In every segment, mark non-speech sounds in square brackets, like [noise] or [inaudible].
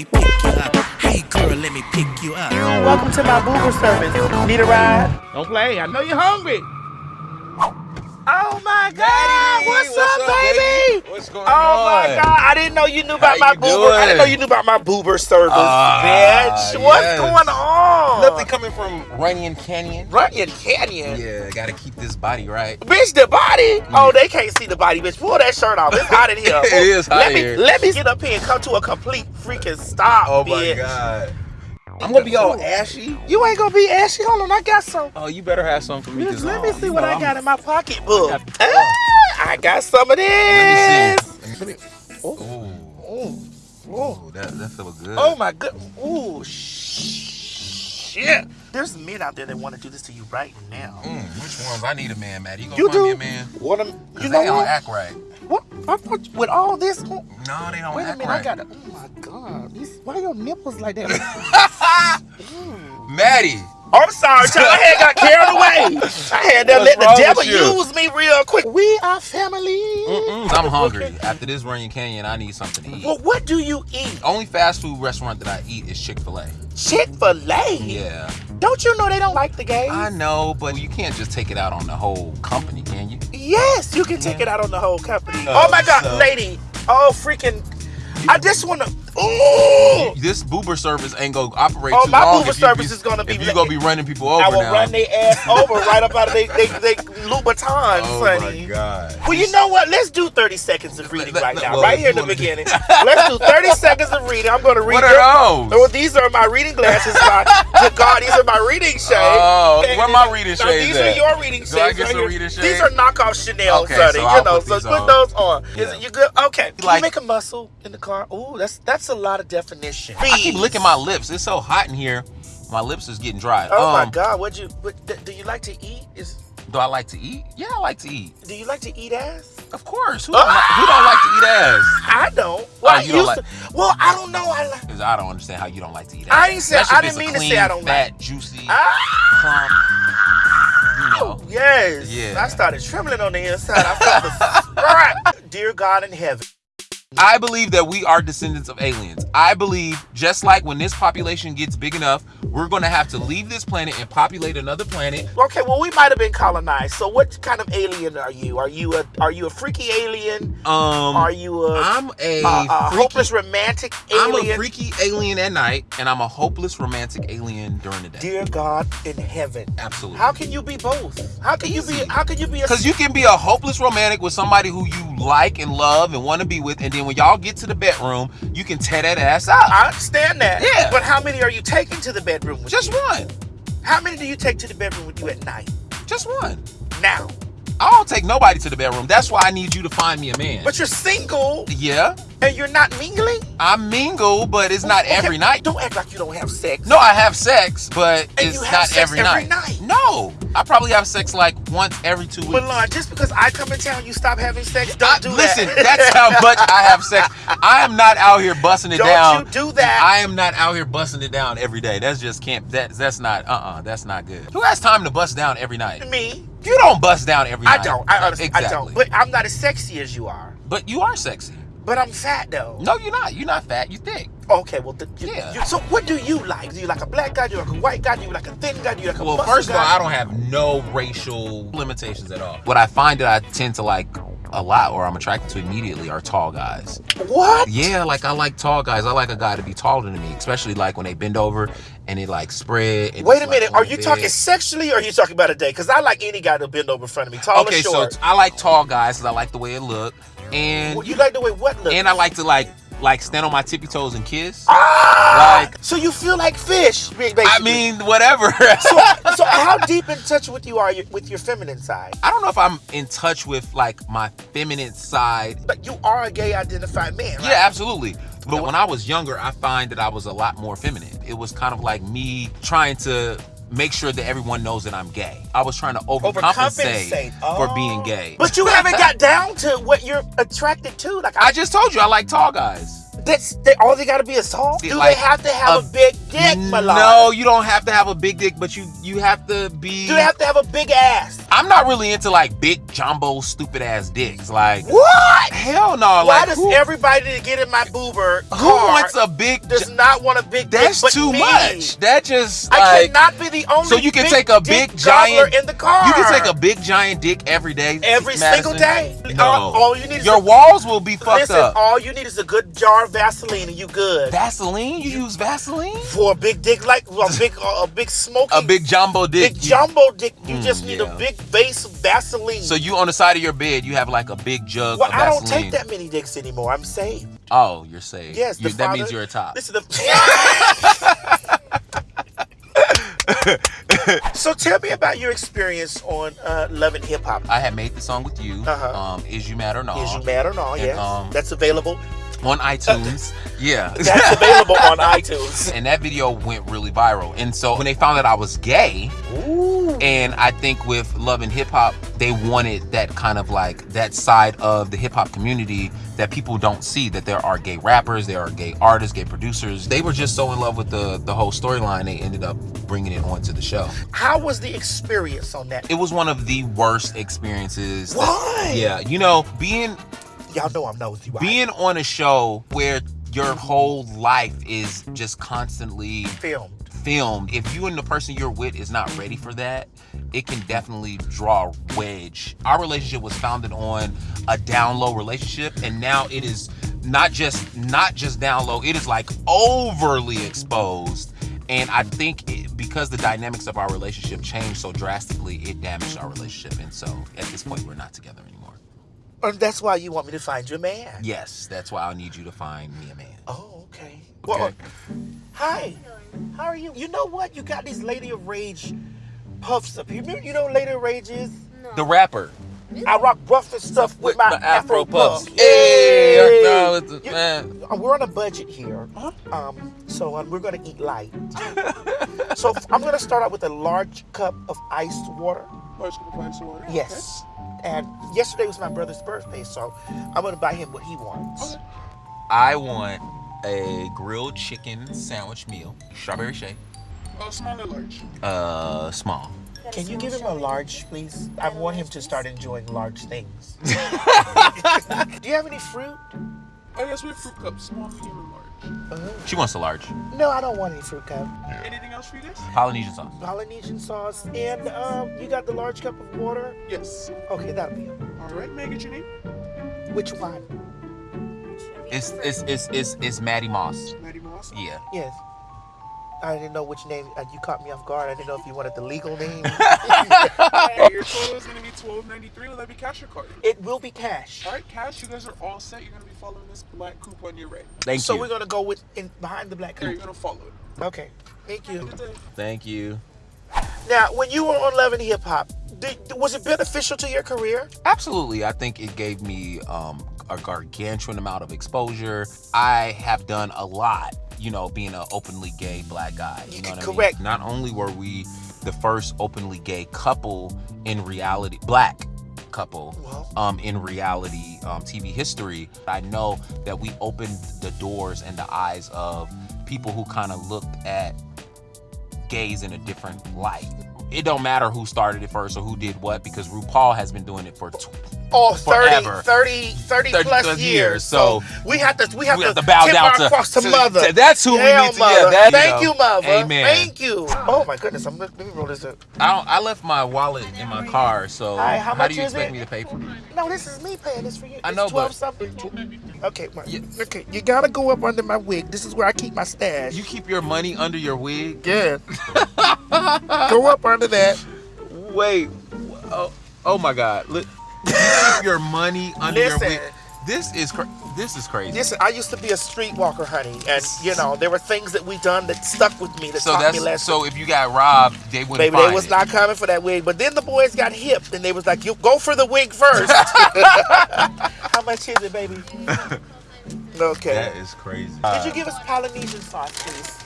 me pick you up. Hey girl, let me pick you up. Welcome to my boober service. Need a ride? Don't play. I know you're hungry. Oh my God! Daddy, what's, what's up, baby? What's going oh on? Oh my God! I didn't know you knew about How my boober. I didn't know you knew about my boober service, Ah, bitch. What's yes. going on? Nothing coming from Runyon Canyon. Runyon Canyon. Yeah, gotta keep this body right. Bitch, the body. Oh, they can't see the body, bitch. Pull that shirt off. It's hot in [laughs] here. It is hot let in me. Let me get up here and come to a complete freaking stop, Oh bitch. my god. I'm gonna be all ashy. You ain't gonna be ashy. Hold on, I got some. Oh, you better have some for me. Let 'cause, let me see what I got in my pocketbook. Ah, I got some of this. Let me see. Oh, oh, ooh, that that feels good. oh my good. Ooh, shit. There's men out there that want to do this to you right now. Mm, which ones? I need a man, Maddie. You gonna You find me do? a man? What? am- Cause You they know don't what? act right. What? I thought with all this. oh, No, they don't Wait a minute, right. I got. to Oh my god, these, why your nipples like that? [laughs] Maddie. I'm sorry, child. I had got carried [laughs] away. I had to let the devil use me real quick. We are family. Mm-mm, I'm hungry. After this Runyon Canyon, I need something to eat. Well, what do you eat? Only fast food restaurant that I eat is Chick Fil A. Chick Fil A. Yeah, Don't you know they don't like the gays? I know, but you can't just take it out on the whole company, can you? Yes, you can take it out on the whole company. Oh, oh my God, so- lady. Oh freaking. I just wanna. Ooh. This Boober service ain't gonna operate Oh, too my long. Uber if you service be- is gonna be If you gonna be running people over I will now. run their ass [laughs] over right up out of they they, they Louboutins, oh honey. my god. Well, you know what? Let's do 30 seconds of reading Let- right let- now, well, right here in the beginning. [laughs] Let's do 30 seconds of reading. I'm going to read What your- those? Oh, these are my reading glasses. My, God, these are my reading [laughs] shades. Oh, And- where my reading shades These at? are your reading Do I shades. get right some reading These shades? are knockoff Chanel, Okay, sonny. so you know, put so these put those on. Is it, you good? Okay. Can Like- you make a muscle in the car? Ooh, that's that's a lot of definition. I keep licking my lips. It's so hot in here. My lips is getting dry. Oh my Um, God! What you? What, do, do you like to eat? Is Do I like to eat? Yeah, I like to eat. do you like to eat ass? Of course. Who don't, like, who don't like to eat ass? I don't. Well, Oh, I you don't used to. Well, I don't know. I like. I don't understand how you don't like to eat ass. I ain't say- I didn't mean to say I don't like. fat, juicy, Ah! plump. You know. Yes. Yeah. I started trembling on the inside. I felt the. [laughs] Dear God in heaven. I believe that we are descendants of aliens. I believe just like when this population gets big enough, we're going to have to leave this planet and populate another planet. Okay, well, we might have been colonized. So, what kind of alien are you? Are you a Are you a freaky alien? Um, are you a, I'm a, a, a freaky, hopeless romantic alien? I'm a freaky alien at night, and I'm a hopeless romantic alien during the day. Dear God in heaven. Absolutely. How can you be both? How can you be? How can you be a? Because you can be a hopeless romantic with somebody who you like and love and want to be with, and then when y'all get to the bedroom, you can tear that ass out. I understand that. Yeah. But how many are you taking to the bedroom with Just you? one. How many do you take to the bedroom with you at night? Just one. Now. I don't take nobody to the bedroom. That's why I need you to find me a man. But you're single yeah, and you're not mingling? I mingle, but it's not Okay, every night. Don't act like you don't have sex. No, I have sex, but And it's you have not sex every, every night. night? No, I probably have sex like once every two weeks. But Milan, just because I come in town, you stop having sex. Don't I- do listen, that. that's how [laughs] much I have sex. I am not out here busting it Don't down. you do that. I am not out here busting it down every day. That's just can't. That that's not. Uh uh That's not good. Who has time to bust down every night? Me, You don't bust down every I night. I don't. I honestly, exactly. I don't. But I'm not as sexy as you are. But you are sexy. But I'm fat though. No, you're not. You're not fat. You thick. Okay, well, you, Yeah. you- so what do you like? Do you like a black guy? Do you like a white guy? Do you like a thin guy? Do you like a Well, first of all, guy? I don't have no racial limitations at all. What I find that I tend to like a lot, or I'm attracted to immediately, are tall guys. What? Yeah, like I like tall guys. I like a guy to be taller than me, especially like when they bend over and they like spread. And Wait it's, a like, minute. on Are the you bed. talking sexually or are you talking about a day? Because I like any guy to bend over in front of me, tall Okay, or so short. I like tall guys because I like the way it look, and Well, you like the way what looks? and I like to like like stand on my tippy toes and kiss. Ah! like- so you feel like fish, basically. I mean, whatever. [laughs] so, so [laughs] how deep in touch with you are you with your feminine side? I don't know if I'm in touch with like my feminine side. But you are a gay identified man, right? Yeah, absolutely. But when I was younger, I find that I was a lot more feminine. It was kind of like me trying to make sure that everyone knows that I'm gay. I was trying to overcompensate, Overcompensate. for Oh. being gay. But you haven't got down to what you're attracted to. Like I, I just told you I like tall guys. That's they, all they got to be is tall. Do like, they have to have a, a- big dick? No, you don't have to have a big dick, but you you have to be Do they have to have a big ass? I'm not really into like big jumbo stupid ass dicks. Like What? hell no. Why like does who, everybody that get in my boober who wants a big? does not want a big that's dick but too much. That just I like. cannot be the only So you can take a big giant- in the car. You can take a big giant dick every day. every Madison. single day. No. All, all you need is Your a, walls will be fucked listen. up. All you need is a good jar of Vaseline and you good. Vaseline? You use Vaseline? For a big dick like a big a big smoky A big jumbo dick. big you- jumbo dick. You Mm, just need yeah. a big base of Vaseline. So you on the side of your bed, you have like a big jug well, I don't take that many dicks anymore. I'm saved. Oh, you're saved. Yes, You- that means you're a top. This is the. [laughs] so tell me about your experience on uh, Love and Hip Hop. I had made the song with you. Uh-huh. Um, is you mad or not? Is you mad or not? Yes, um, that's available. On iTunes. [laughs] yeah. That's available on iTunes. and that video went really viral. And so when they found that I was gay, Ooh. and I think with Love and Hip Hop, they wanted that kind of like that side of the hip hop community that people don't see that there are gay rappers, there are gay artists, gay producers. They were just so in love with the the whole storyline, they ended up bringing it onto the show. How was the experience on that? It was one of the worst experiences. that- Why? yeah, you know, being Y'all know I'm nosy. Right? being on a show where your whole life is just constantly filmed. filmed if you and the person you're with is not ready for that it can definitely draw a wedge our relationship was founded on a down low relationship and now it is not just not just down low it is like overly exposed and i think it, because the dynamics of our relationship changed so drastically it damaged our relationship and so at this point we're not together anymore And that's why you want me to find you a man. yes that's why i need you to find me a man Oh, okay. Well, Okay. hi. How are you? You know what? You got these Lady of Rage puffs up here. You know, you know Lady of Rage is? the rapper I rock rough and stuff with, my the Afro, puffs. Hey, no, it's a- You- man. uh, We're on a budget here, um, so uh, we're gonna eat light. [laughs] so I'm gonna start out with a large cup of iced water. Large cup of ice water. Yes. And yesterday was my brother's birthday, so I'm gonna buy him what he wants. Okay. I want a grilled chicken sandwich meal, strawberry shake, Okay. Oh, small or large? uh, small. Can you give him a large, please? I want him to start enjoying large things. [laughs] Do you have any fruit? Oh, yes, we have fruit cups, small, medium, and large. She wants a large No, I don't want any fruit cup. Anything else for you guys? Polynesian sauce. Polynesian sauce, and um, you got the large cup of water. Yes. Okay, that'll be it. All right, may I get your name? Which one? It's it's it's it's, it's Maddie Moss. Maddie Moss. Yeah. Yes. I didn't know which name. Uh, you caught me off guard. I didn't know if you wanted the legal name. [laughs] Your total is going to be twelve ninety three. Will that be cash or card? it will be cash. All right, cash. You guys are all set. You're going to be following this black coupe on your right. Thank so you. So we're gonna go with in behind the black There, you're going to follow it. Okay. Thank you. Thank you. Now, when you were on Love and Hip Hop, did, was it beneficial to your career? Absolutely. I think it gave me um, a gargantuan amount of exposure. I have done a lot, you know, being an openly gay black guy. You know what Correct. I mean? Not only were we the first openly gay couple in reality, black couple um, in reality um, TV history, I know that we opened the doors and the eyes of people who kind of looked at gays in a different light. It don't matter who started it first or who did what because RuPaul has been doing it for tw- Oh, 30, Forever. 30, 30, 30 plus plus years. years, So, so we have to we have, we to, have to bow tip down our to- cross to, to- mother. to- that's who we Yeah, need to- yeah, mother. that, you Thank know. you, mother. Amen. Thank you. Oh my goodness, I'm let me roll this up. I don't. I left my wallet in my car, so Hi, how much do you expect it? me to pay for it? No, this is me paying this for you. I It's know, twelve but- something. Okay, my, Yeah. okay, you gotta go up under my wig. This is where I keep my stash. You keep your money under your wig. yeah. [laughs] go up under that. Wait. Oh, oh my God. Look. Keep your money under Listen. your wig. This is cra- this is crazy. Listen, I used to be a streetwalker, honey, and you know there were things that we done that stuck with me that so taught me lessons. so if you got robbed, they wouldn't Baby, they was it. not coming for that wig. But then the boys got hip, and they was like, "You go for the wig first. [laughs] How much is it, baby? [laughs] Okay. That is crazy. Did you give us Polynesian sauce, please?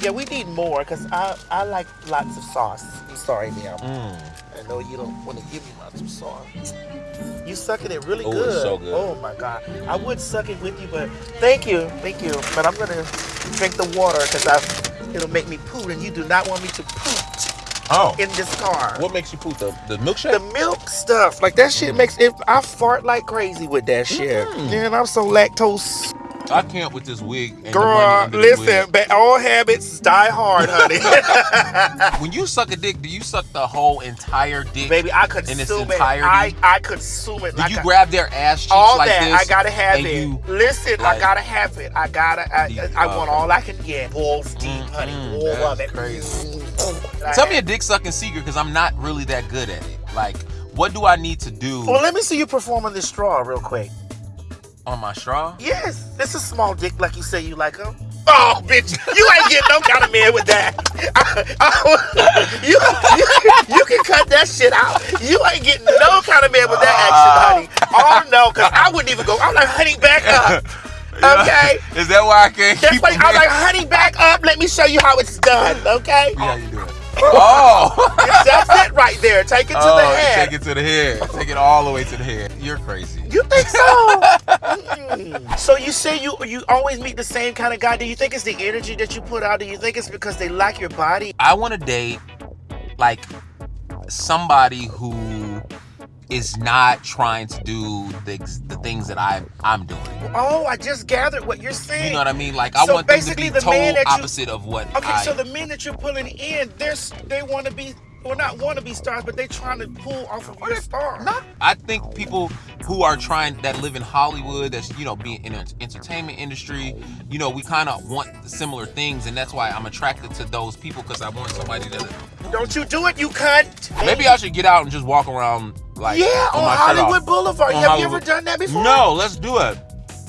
Yeah, we need more because I I like lots of sauce. I'm sorry, ma'am. Mm. I know you don't want to give me lots of sauce. You sucking it really Oh, good. it's so good. Oh my god. I would suck it with you, but thank you, thank you. But I'm gonna drink the water because I it'll make me poot, and you do not want me to poot. Oh. in this car. What makes you poop? The, the milkshake? The milk stuff, like that shit makes it. I fart like crazy with that shit. Mm. And I'm so lactose. I can't with this wig. And Girl, listen, ba- all habits die hard, honey. [laughs] [laughs] When you suck a dick, do you suck the whole entire dick? Baby, I In its consume it. I, I consume it. Do like you I- grab their ass cheeks all like that? this? I gotta have it. You, Listen, I gotta have it. I gotta. I, I, want all I can get. Balls deep, honey. mm, All of it. crazy. I Tell me a dick sucking secret because I'm not really that good at it. Like, what do I need to do Well, let me see you perform on this straw real quick. On my straw? Yes, this is small dick, like you say you like them. Oh, bitch, you ain't getting no kind of man with that. you, you, you can cut that shit out. You ain't getting no kind of man with that action, ah. honey. Oh no, cause I wouldn't even go. I'm like, honey, back up. [laughs] Okay. Is that why I can't That's keep a I'm like, honey, back up. Let me show you how it's done. Okay. Yeah, you do it. [laughs] Oh! That's it right there. Take it to oh, the head. Take it to the head. Take it all the way to the head. You're crazy. You think so? So you say you you always meet the same kind of guy. Do you think it's the energy that you put out? Do you think it's because they like your body? I want to date like somebody who is not trying to do the, the things that I I'm doing. Oh, I just gathered what you're saying. You know what I mean? Like I So want them to basically be the total man that you- opposite of what okay, I so the men that you're pulling in, they're s- they want to be or not want to be stars, but they trying to pull off of your star. Not, I think people who are trying that live in Hollywood, that's you know, being in the entertainment industry, you know, we kind of want similar things, and that's why I'm attracted to those people because I want somebody that Don't you do it, you cunt. maybe I should get out and just walk around like Yeah, on Hollywood off. Boulevard. On Have you ever done that before? No, let's do it.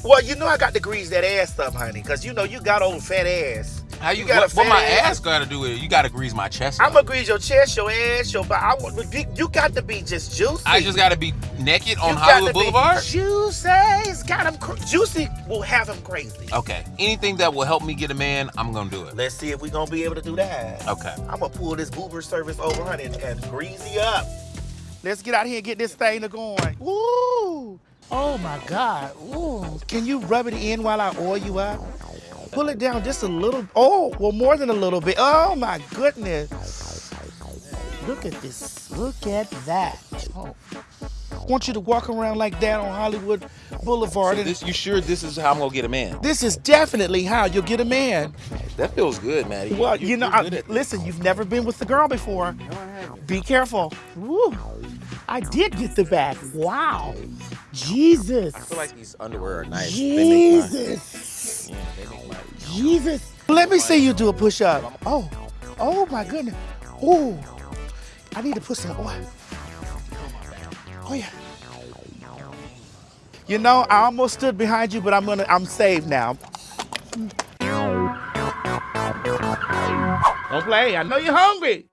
Well, you know I got to grease that ass up, honey, because you know you got old fat ass. How you, You got what, a what my ass? ass got to do with it? You got to grease my chest. I'm up. gonna grease your chest, your ass, your body. I want, you, you got to be just juicy. I just got to be naked on You got Hollywood to be Boulevard. Juicy, it's got him. Cr- juicy will have him crazy. Okay, anything that will help me get a man, I'm gonna do it. Let's see if we gonna be able to do that. Okay. I'm gonna pull this Uber service over, honey, and, and grease you up. Let's get out here and get this thing to going. Woo! Oh my God! Ooh! Can you rub it in while I oil you up? Pull it down just a little. Oh, well, more than a little bit. Oh my goodness! Look at this. Look at that. Oh. I want you to walk around like that on Hollywood Boulevard. and This, you sure this is how I'm gonna get a man? this is definitely how you'll get a man. That feels good, Maddie. Well, you, know, I, listen, you've never been with the girl before. Be careful. Woo. I did get the back. Wow. Jesus. I feel like these underwear are nice. Jesus. Jesus. Let me see you do a push up. Oh. Oh my goodness. Oh. I need to put some oil. Oh yeah. You know, I almost stood behind you, but I'm gonna I'm saved now. Don't play. I know you're hungry.